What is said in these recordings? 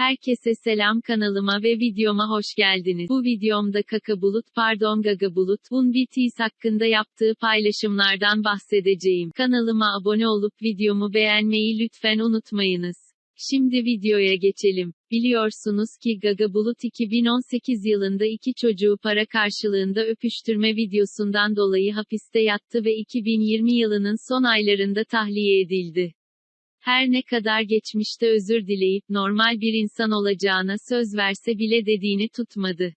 Herkese selam kanalıma ve videoma hoş geldiniz. Bu videomda Kaka Bulut pardon Gaga Bulut Bun BTS hakkında yaptığı paylaşımlardan bahsedeceğim. Kanalıma abone olup videomu beğenmeyi lütfen unutmayınız. Şimdi videoya geçelim. Biliyorsunuz ki Gaga Bulut 2018 yılında iki çocuğu para karşılığında öpüştürme videosundan dolayı hapiste yattı ve 2020 yılının son aylarında tahliye edildi. Her ne kadar geçmişte özür dileyip normal bir insan olacağına söz verse bile dediğini tutmadı.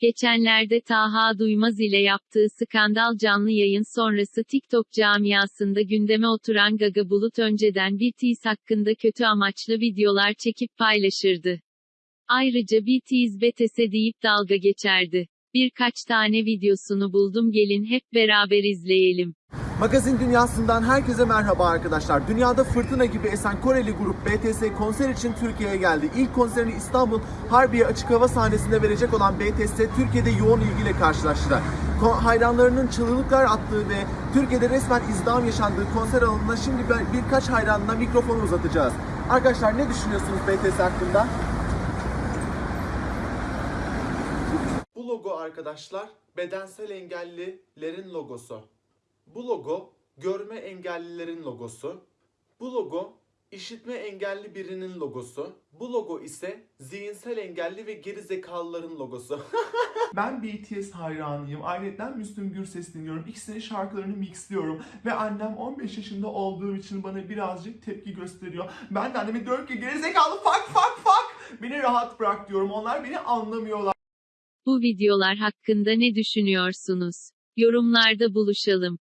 Geçenlerde Taha Duymaz ile yaptığı skandal canlı yayın sonrası TikTok camiasında gündeme oturan Gaga Bulut önceden BTS hakkında kötü amaçlı videolar çekip paylaşırdı. Ayrıca BTS betese deyip dalga geçerdi. Birkaç tane videosunu buldum gelin hep beraber izleyelim. Magazin dünyasından herkese merhaba arkadaşlar. Dünyada fırtına gibi esen Koreli grup BTS konser için Türkiye'ye geldi. İlk konserini İstanbul Harbiye Açık Hava sahnesinde verecek olan BTS Türkiye'de yoğun ilgiyle karşılaştı. Hayranlarının çığlıklar attığı ve Türkiye'de resmen izdiham yaşandığı konser alanına şimdi bir- birkaç hayranına mikrofonu uzatacağız. Arkadaşlar ne düşünüyorsunuz BTS hakkında? Bu logo arkadaşlar bedensel engellilerin logosu. Bu logo görme engellilerin logosu. Bu logo işitme engelli birinin logosu. Bu logo ise zihinsel engelli ve geri zekalıların logosu. Ben BTS hayranıyım. Ayrıca Müslüm Gürses dinliyorum. İkisinin şarkılarını mixliyorum. Ve annem 15 yaşında olduğum için bana birazcık tepki gösteriyor. Ben de anneme diyorum ki gerizekalı fuck fuck fuck. Beni rahat bırak diyorum. Onlar beni anlamıyorlar. Bu videolar hakkında ne düşünüyorsunuz? Yorumlarda buluşalım.